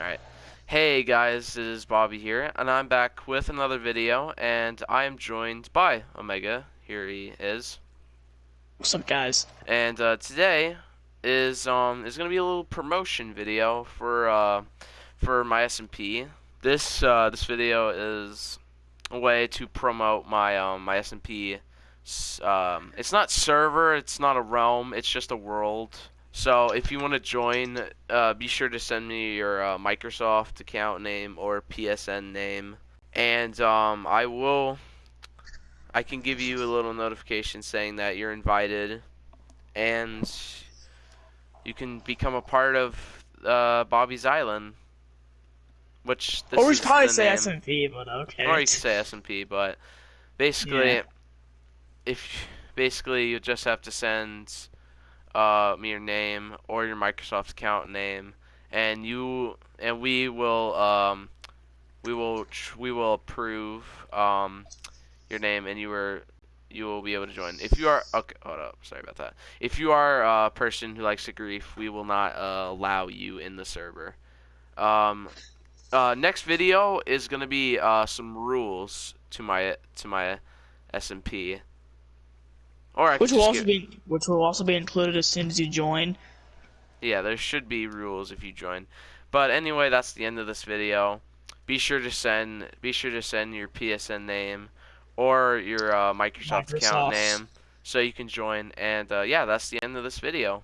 Alright. Hey guys, it is Bobby here, and I'm back with another video, and I am joined by Omega. Here he is. What's up, guys? And uh, today is um is gonna be a little promotion video for uh for my SMP. This uh this video is a way to promote my um my SMP. Um, it's not server, it's not a realm, it's just a world. So if you want to join, uh, be sure to send me your uh, Microsoft account name or PSN name, and um, I will. I can give you a little notification saying that you're invited, and you can become a part of uh, Bobby's Island. Which this or we should probably say name. SMP, but okay. Or you can say SMP, but basically, Yeah. if basically you just have to send uh, your name or your Microsoft account name, and you and we will um, we will we will approve um, your name, and you are you will be able to join. If you are okay, hold up, sorry about that. If you are a person who likes to grief, we will not uh, allow you in the server. Um, uh, next video is gonna be uh, some rules to my to my SMP. Or Which will also be which will also be included as soon as you join. Yeah, there should be rules if you join. But anyway, that's the end of this video. Be sure to send be sure to send your PSN name or your uh, Microsoft, account name so you can join. And uh, yeah, that's the end of this video.